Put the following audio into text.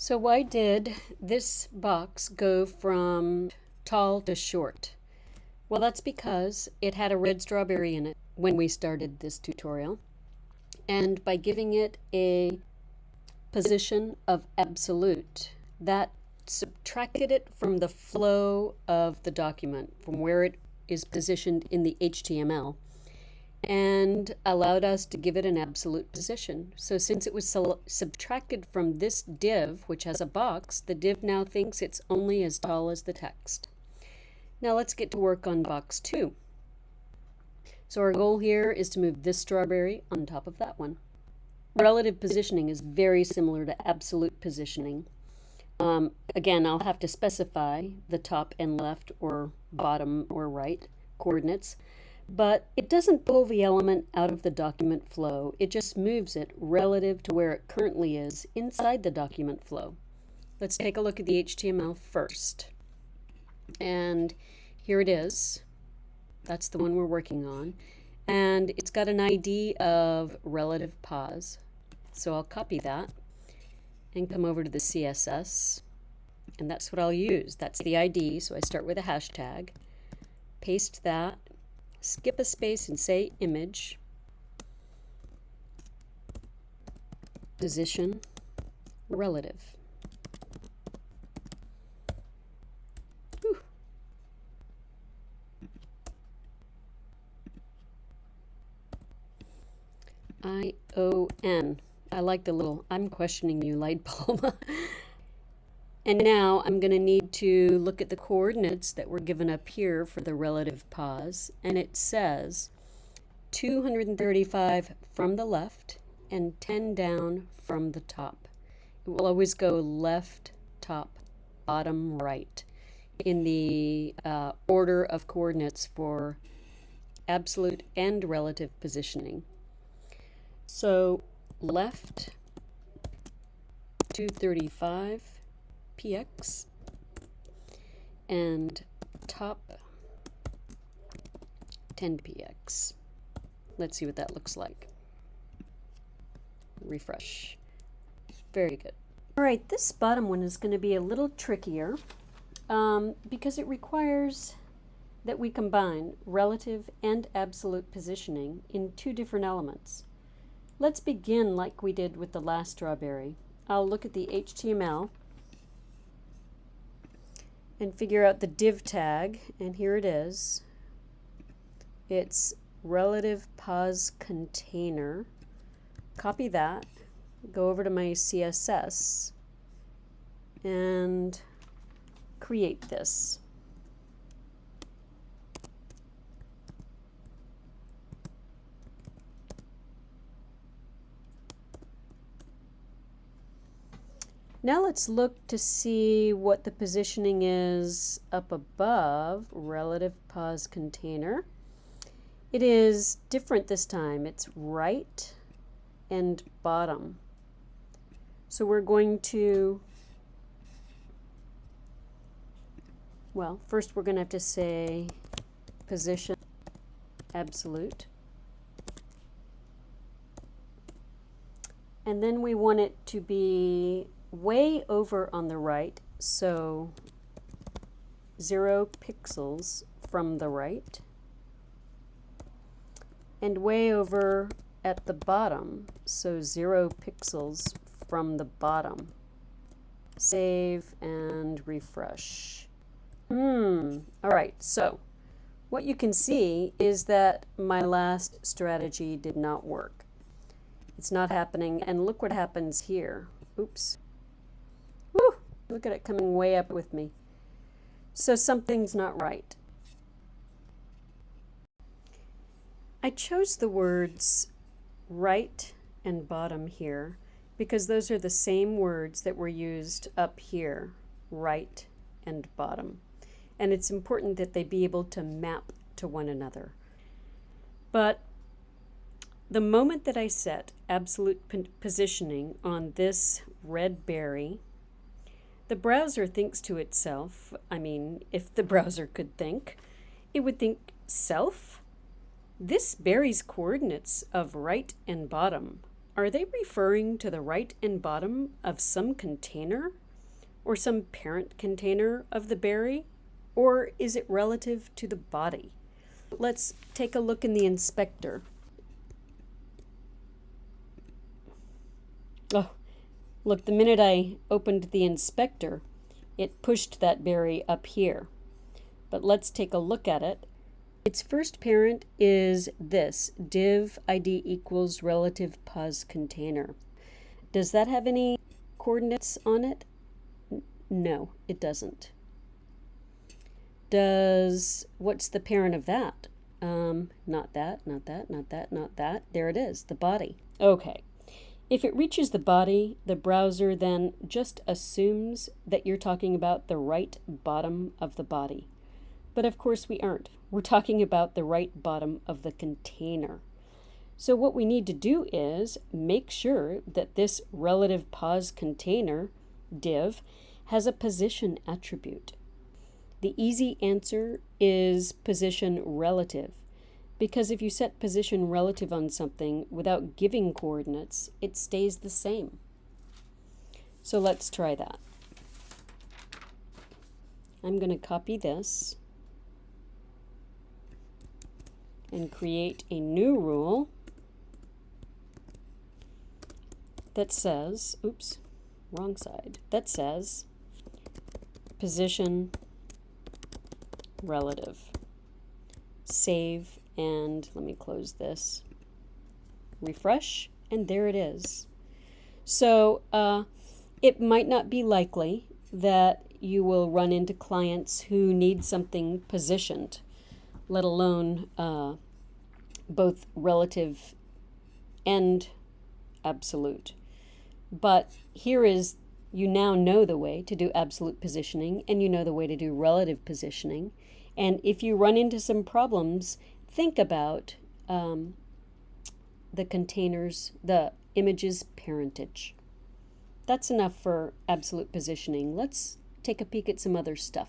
So why did this box go from tall to short? Well, that's because it had a red strawberry in it when we started this tutorial. And by giving it a position of absolute, that subtracted it from the flow of the document, from where it is positioned in the HTML and allowed us to give it an absolute position. So since it was subtracted from this div, which has a box, the div now thinks it's only as tall as the text. Now let's get to work on box 2. So our goal here is to move this strawberry on top of that one. Relative positioning is very similar to absolute positioning. Um, again, I'll have to specify the top and left or bottom or right coordinates but it doesn't pull the element out of the document flow. It just moves it relative to where it currently is inside the document flow. Let's take a look at the HTML first. And here it is. That's the one we're working on. And it's got an ID of relative pos. So I'll copy that and come over to the CSS. And that's what I'll use. That's the ID. So I start with a hashtag, paste that, skip a space and say image, position, relative. I-O-N. I like the little I'm questioning you light bulb. And now I'm going to need to look at the coordinates that were given up here for the relative pos. And it says 235 from the left and 10 down from the top. It will always go left, top, bottom, right in the uh, order of coordinates for absolute and relative positioning. So left 235 px and top 10px. Let's see what that looks like. Refresh. Very good. All right, this bottom one is going to be a little trickier um, because it requires that we combine relative and absolute positioning in two different elements. Let's begin like we did with the last strawberry. I'll look at the HTML and figure out the div tag and here it is. It's relative pos container. Copy that. Go over to my CSS and create this Now let's look to see what the positioning is up above, relative pos container. It is different this time. It's right and bottom. So we're going to, well, first we're going to have to say position absolute. And then we want it to be way over on the right, so zero pixels from the right, and way over at the bottom, so zero pixels from the bottom. Save and refresh. Hmm, all right, so what you can see is that my last strategy did not work. It's not happening, and look what happens here. Oops. Look at it coming way up with me. So something's not right. I chose the words right and bottom here because those are the same words that were used up here, right and bottom. And it's important that they be able to map to one another. But the moment that I set absolute positioning on this red berry, the browser thinks to itself, I mean, if the browser could think, it would think, self? This berry's coordinates of right and bottom Are they referring to the right and bottom of some container? Or some parent container of the berry? Or is it relative to the body? Let's take a look in the inspector. Oh, look, the minute I opened the inspector, it pushed that berry up here. But let's take a look at it. Its first parent is this, div id equals relative pos container. Does that have any coordinates on it? No, it doesn't. Does, what's the parent of that? Um, not that, not that, not that, not that. There it is, the body. Okay. If it reaches the body, the browser then just assumes that you're talking about the right bottom of the body. But of course we aren't. We're talking about the right bottom of the container. So what we need to do is make sure that this relative pos container div has a position attribute. The easy answer is position relative, because if you set position relative on something without giving coordinates, it stays the same. So let's try that. I'm going to copy this and create a new rule that says, oops, wrong side, that says position relative. Save and let me close this. Refresh and there it is. So uh, it might not be likely that you will run into clients who need something positioned, let alone uh, both relative and absolute. But here is you now know the way to do absolute positioning and you know the way to do relative positioning. And if you run into some problems, think about um, the containers, the image's parentage. That's enough for absolute positioning. Let's take a peek at some other stuff.